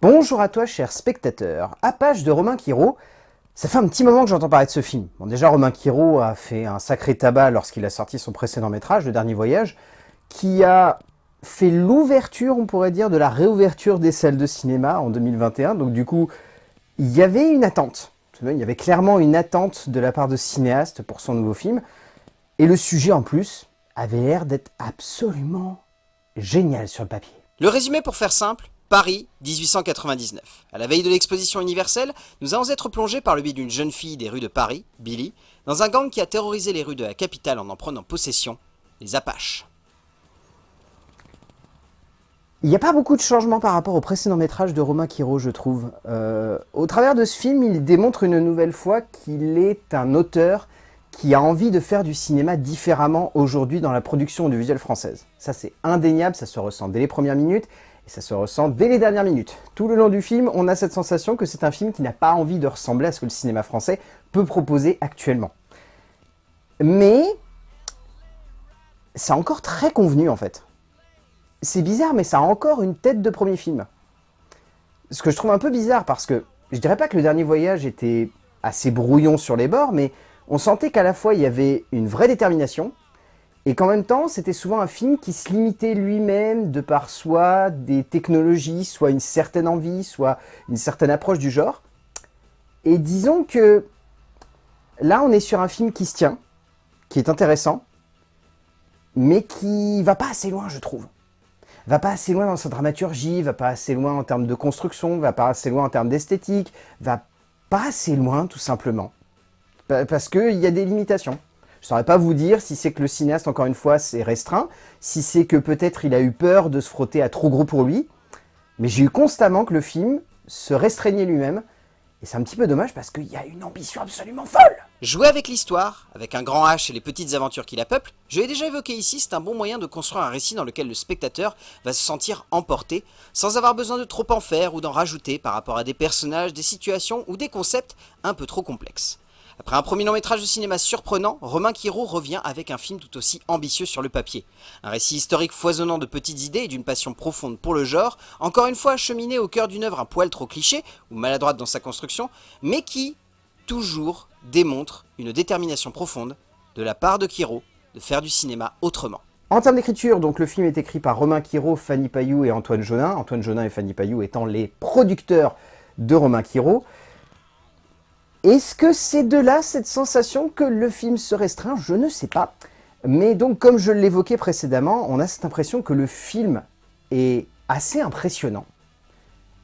Bonjour à toi, cher spectateur. À page de Romain Quiro, ça fait un petit moment que j'entends parler de ce film. Bon, déjà, Romain Quiro a fait un sacré tabac lorsqu'il a sorti son précédent métrage, Le Dernier Voyage, qui a fait l'ouverture, on pourrait dire, de la réouverture des salles de cinéma en 2021. Donc du coup, il y avait une attente. Il y avait clairement une attente de la part de cinéastes pour son nouveau film. Et le sujet, en plus, avait l'air d'être absolument génial sur le papier. Le résumé pour faire simple, Paris, 1899. À la veille de l'exposition universelle, nous allons être plongés par le biais d'une jeune fille des rues de Paris, Billy, dans un gang qui a terrorisé les rues de la capitale en en prenant possession, les Apaches. Il n'y a pas beaucoup de changements par rapport au précédent métrage de Romain Quiro, je trouve. Euh, au travers de ce film, il démontre une nouvelle fois qu'il est un auteur qui a envie de faire du cinéma différemment aujourd'hui dans la production audiovisuelle française. Ça c'est indéniable, ça se ressent dès les premières minutes, et ça se ressent dès les dernières minutes. Tout le long du film, on a cette sensation que c'est un film qui n'a pas envie de ressembler à ce que le cinéma français peut proposer actuellement. Mais, c'est encore très convenu en fait. C'est bizarre, mais ça a encore une tête de premier film. Ce que je trouve un peu bizarre, parce que je dirais pas que le dernier voyage était assez brouillon sur les bords, mais on sentait qu'à la fois il y avait une vraie détermination, et qu'en même temps c'était souvent un film qui se limitait lui-même de par soit des technologies, soit une certaine envie, soit une certaine approche du genre. Et disons que là on est sur un film qui se tient, qui est intéressant, mais qui va pas assez loin je trouve. Va pas assez loin dans sa dramaturgie, va pas assez loin en termes de construction, va pas assez loin en termes d'esthétique, va pas assez loin tout simplement. Parce qu'il y a des limitations. Je ne saurais pas vous dire si c'est que le cinéaste, encore une fois, c'est restreint, si c'est que peut-être il a eu peur de se frotter à trop gros pour lui, mais j'ai eu constamment que le film se restreignait lui-même, et c'est un petit peu dommage parce qu'il y a une ambition absolument folle. Jouer avec l'histoire, avec un grand H et les petites aventures qui la peuplent, je l'ai déjà évoqué ici, c'est un bon moyen de construire un récit dans lequel le spectateur va se sentir emporté, sans avoir besoin de trop en faire ou d'en rajouter par rapport à des personnages, des situations ou des concepts un peu trop complexes. Après un premier long métrage de cinéma surprenant, Romain Quiro revient avec un film tout aussi ambitieux sur le papier. Un récit historique foisonnant de petites idées et d'une passion profonde pour le genre, encore une fois acheminé au cœur d'une œuvre un poil trop cliché, ou maladroite dans sa construction, mais qui, toujours, démontre une détermination profonde, de la part de Quiro, de faire du cinéma autrement. En termes d'écriture, le film est écrit par Romain Quiro, Fanny Payou et Antoine Jonin, Antoine Jonin et Fanny Payou étant les producteurs de Romain Quiro. Est-ce que c'est de là cette sensation que le film se restreint? Je ne sais pas. Mais donc, comme je l'évoquais précédemment, on a cette impression que le film est assez impressionnant,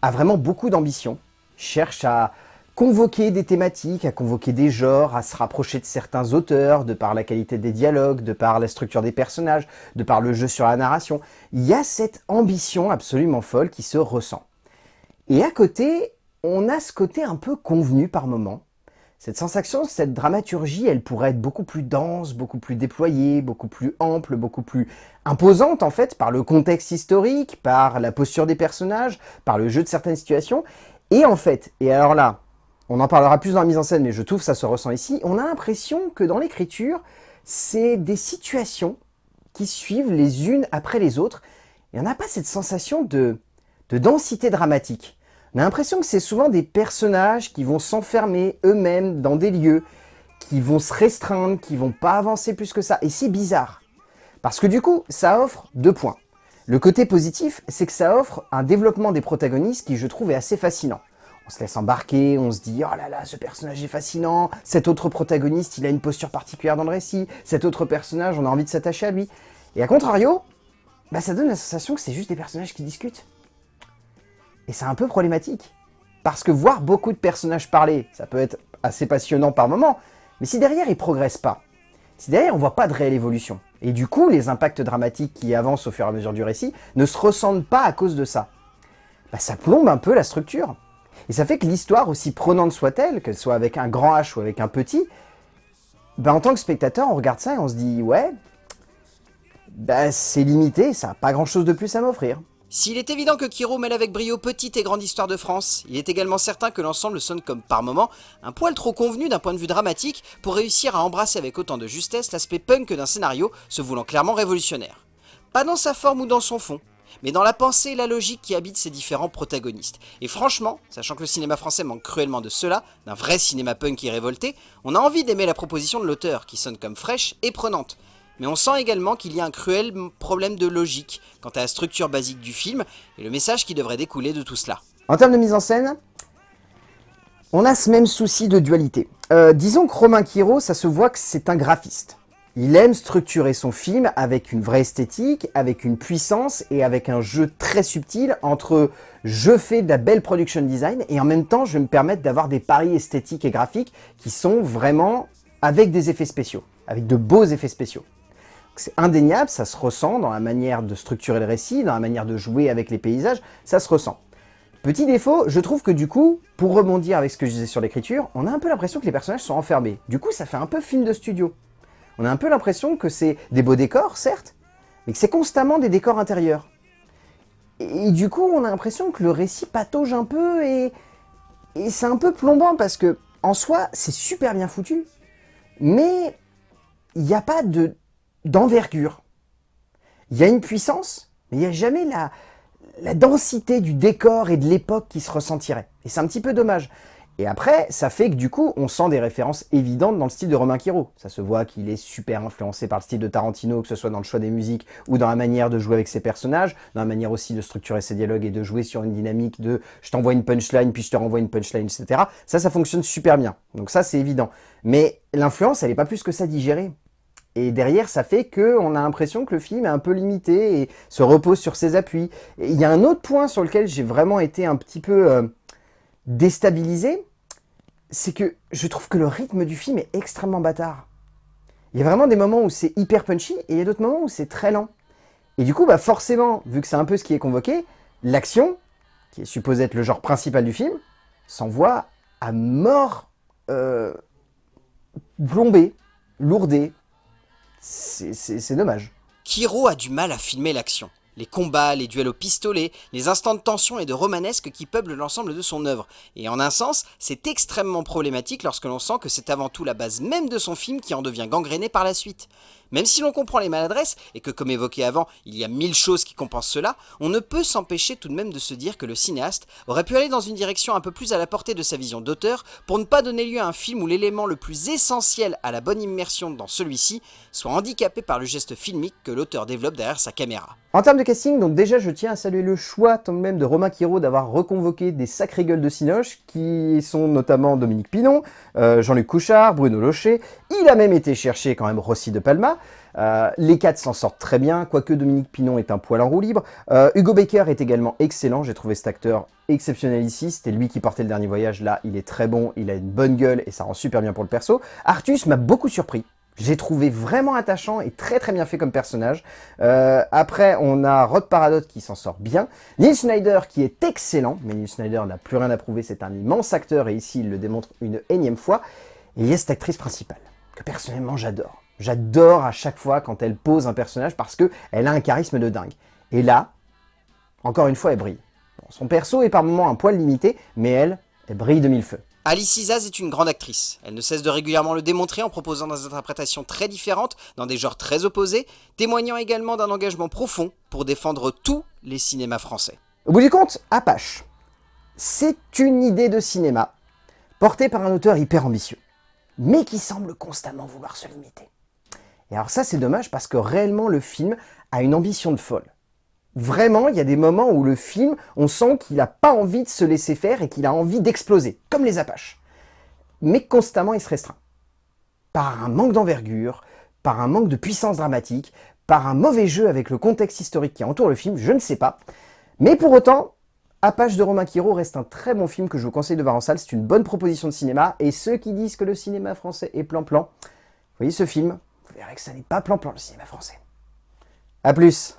a vraiment beaucoup d'ambition, cherche à convoquer des thématiques, à convoquer des genres, à se rapprocher de certains auteurs, de par la qualité des dialogues, de par la structure des personnages, de par le jeu sur la narration. Il y a cette ambition absolument folle qui se ressent. Et à côté, on a ce côté un peu convenu par moment. Cette sensation, cette dramaturgie, elle pourrait être beaucoup plus dense, beaucoup plus déployée, beaucoup plus ample, beaucoup plus imposante en fait, par le contexte historique, par la posture des personnages, par le jeu de certaines situations. Et en fait, et alors là, on en parlera plus dans la mise en scène, mais je trouve que ça se ressent ici, on a l'impression que dans l'écriture, c'est des situations qui suivent les unes après les autres, et on n'a pas cette sensation de, de densité dramatique. On a l'impression que c'est souvent des personnages qui vont s'enfermer eux-mêmes dans des lieux, qui vont se restreindre, qui vont pas avancer plus que ça. Et c'est bizarre. Parce que du coup, ça offre deux points. Le côté positif, c'est que ça offre un développement des protagonistes qui, je trouve, est assez fascinant. On se laisse embarquer, on se dit « Oh là là, ce personnage est fascinant, cet autre protagoniste, il a une posture particulière dans le récit, cet autre personnage, on a envie de s'attacher à lui. » Et à contrario, bah, ça donne la sensation que c'est juste des personnages qui discutent. Et c'est un peu problématique. Parce que voir beaucoup de personnages parler, ça peut être assez passionnant par moment, mais si derrière ils progressent pas, si derrière on voit pas de réelle évolution, et du coup les impacts dramatiques qui avancent au fur et à mesure du récit ne se ressentent pas à cause de ça, bah ça plombe un peu la structure. Et ça fait que l'histoire, aussi prenante soit-elle, qu'elle soit avec un grand H ou avec un petit, bah en tant que spectateur, on regarde ça et on se dit « ouais, bah c'est limité, ça n'a pas grand-chose de plus à m'offrir ». S'il est évident que Kiro mêle avec brio petite et grande histoire de France, il est également certain que l'ensemble sonne comme par moments un poil trop convenu d'un point de vue dramatique pour réussir à embrasser avec autant de justesse l'aspect punk d'un scénario se voulant clairement révolutionnaire. Pas dans sa forme ou dans son fond. mais dans la pensée et la logique qui habitent ces différents protagonistes. Et franchement, sachant que le cinéma français manque cruellement de cela, d'un vrai cinéma punk qui révolté, on a envie d'aimer la proposition de l'auteur, qui sonne comme fraîche et prenante. Mais on sent également qu'il y a un cruel problème de logique quant à la structure basique du film et le message qui devrait découler de tout cela. En termes de mise en scène, on a ce même souci de dualité. Euh, disons que Romain Quiro, ça se voit que c'est un graphiste. Il aime structurer son film avec une vraie esthétique, avec une puissance et avec un jeu très subtil entre je fais de la belle production design et en même temps je vais me permettre d'avoir des paris esthétiques et graphiques qui sont vraiment avec des effets spéciaux, avec de beaux effets spéciaux. C'est indéniable, ça se ressent dans la manière de structurer le récit, dans la manière de jouer avec les paysages, ça se ressent. Petit défaut, je trouve que du coup, pour rebondir avec ce que je disais sur l'écriture, on a un peu l'impression que les personnages sont enfermés. Du coup, ça fait un peu film de studio. On a un peu l'impression que c'est des beaux décors, certes, mais que c'est constamment des décors intérieurs. Et, du coup, on a l'impression que le récit patauge un peu et, et c'est un peu plombant parce que, en soi, c'est super bien foutu, mais il n'y a pas de d'envergure. Il y a une puissance, mais il n'y a jamais la, la densité du décor et de l'époque qui se ressentirait. Et c'est un petit peu dommage. Et après, ça fait que du coup, on sent des références évidentes dans le style de Romain Quiro. Ça se voit qu'il est super influencé par le style de Tarantino, que ce soit dans le choix des musiques ou dans la manière de jouer avec ses personnages, dans la manière aussi de structurer ses dialogues et de jouer sur une dynamique de je t'envoie une punchline, puis je te renvoie une punchline, etc. Ça, ça fonctionne super bien. Donc ça, c'est évident. Mais l'influence, elle n'est pas plus que ça digérée. Et derrière, ça fait qu'on a l'impression que le film est un peu limité et se repose sur ses appuis. il y a un autre point sur lequel j'ai vraiment été un petit peu... Euh, déstabilisé, c'est que je trouve que le rythme du film est extrêmement bâtard. Il y a vraiment des moments où c'est hyper punchy, et il y a d'autres moments où c'est très lent. Et du coup, bah forcément, vu que c'est un peu ce qui est convoqué, l'action, qui est supposée être le genre principal du film, s'envoie à mort euh, plombée, lourdée. C'est dommage. Kiro a du mal à filmer l'action les combats, les duels au pistolet, les instants de tension et de romanesque qui peuplent l'ensemble de son œuvre. Et en un sens, c'est extrêmement problématique lorsque l'on sent que c'est avant tout la base même de son film qui en devient gangréné par la suite. Même si l'on comprend les maladresses, et que comme évoqué avant, il y a mille choses qui compensent cela, on ne peut s'empêcher tout de même de se dire que le cinéaste aurait pu aller dans une direction un peu plus à la portée de sa vision d'auteur pour ne pas donner lieu à un film où l'élément le plus essentiel à la bonne immersion dans celui-ci soit handicapé par le geste filmique que l'auteur développe derrière sa caméra. En termes de casting, donc déjà je tiens à saluer le choix de même de Romain Quiro d'avoir reconvoqué des sacrées gueules de Cinoche, qui sont notamment Dominique Pinon, euh, Jean-Luc Couchard, Bruno Locher, il a même été chercher quand même Rossi de Palma, euh, les quatre s'en sortent très bien, quoique Dominique Pinon est un poil en roue libre. Euh, Hugo Baker est également excellent, j'ai trouvé cet acteur exceptionnel ici, c'était lui qui portait le dernier voyage, là il est très bon, il a une bonne gueule et ça rend super bien pour le perso. Artus m'a beaucoup surpris, j'ai trouvé vraiment attachant et très très bien fait comme personnage. Euh, après, on a Rod Paradot qui s'en sort bien. Neil Schneider qui est excellent, mais Neil Schneider n'a plus rien à prouver, c'est un immense acteur et ici il le démontre une énième fois. Et il y a cette actrice principale, que personnellement j'adore. J'adore à chaque fois quand elle pose un personnage parce qu'elle a un charisme de dingue. Et là, encore une fois, elle brille. son perso est par moments un poil limité, mais elle, elle brille de mille feux. Alice Isaz est une grande actrice. Elle ne cesse de régulièrement le démontrer en proposant des interprétations très différentes, dans des genres très opposés, témoignant également d'un engagement profond pour défendre tous les cinémas français. Au bout du compte, Apache, c'est une idée de cinéma, portée par un auteur hyper ambitieux, mais qui semble constamment vouloir se limiter. Et alors ça, c'est dommage parce que réellement, le film a une ambition de folle. Vraiment, il y a des moments où le film, on sent qu'il n'a pas envie de se laisser faire et qu'il a envie d'exploser, comme les Apaches. Mais constamment, il se restreint. Par un manque d'envergure, par un manque de puissance dramatique, par un mauvais jeu avec le contexte historique qui entoure le film, je ne sais pas. Mais pour autant, Apache de Romain Quiro reste un très bon film que je vous conseille de voir en salle. C'est une bonne proposition de cinéma. Et ceux qui disent que le cinéma français est plan-plan, voyez ce film, vous verrez que ça n'est pas plan-plan le cinéma français. A plus